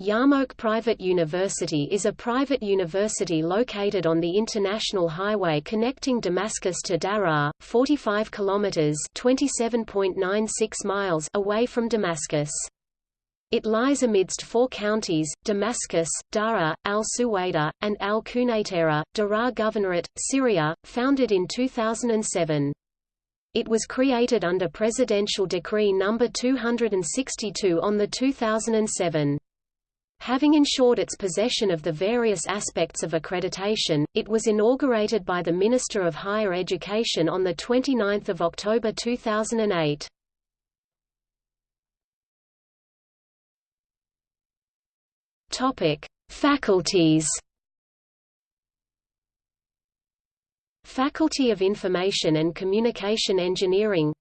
Yarmouk Private University is a private university located on the international highway connecting Damascus to Daraa, 45 kilometers (27.96 miles) away from Damascus. It lies amidst four counties, Damascus, Daraa, al-Suwaida, and al-Quneitara, Daraa Governorate, Syria, founded in 2007. It was created under Presidential Decree No. 262 on the 2007. Having ensured its possession of the various aspects of accreditation, it was inaugurated by the Minister of Higher Education on 29 October 2008. Faculties. Faculty of Information and Communication Engineering.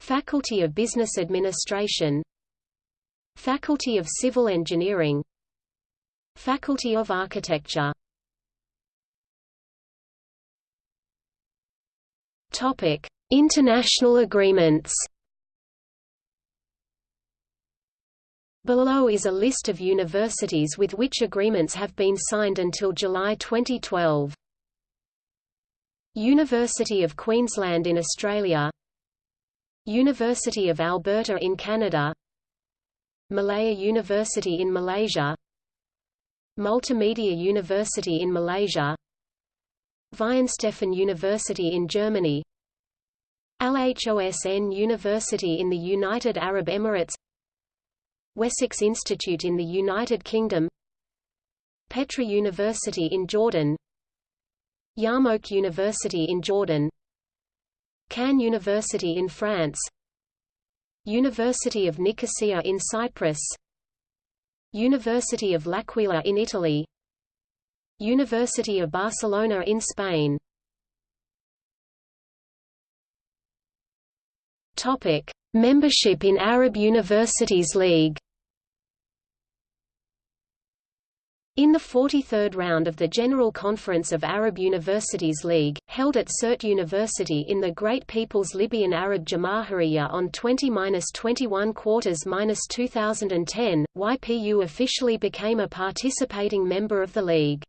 Faculty of Business Administration Faculty of Civil Engineering Faculty of Architecture Topic: International agreements. Below is a list of universities with which agreements have been signed until July 2012. University of Queensland in Australia University of Alberta in Canada Malaya University in Malaysia. Multimedia University in Malaysia. Weihenstephan University in Germany. Al-Hosn University in the United Arab Emirates. Wessex Institute in the United Kingdom. Petra University in Jordan. Yarmouk University in Jordan. Caen University in France University of Nicosia in Cyprus. University of L'Aquila in Italy. University of Barcelona in Spain. Topic: Membership in Arab Universities League. In the 43rd round of the General Conference of Arab Universities League, held at Sirte University in the Great People's Libyan Arab Jamahiriya on 20–21 quarters–2010, YPU officially became a participating member of the League.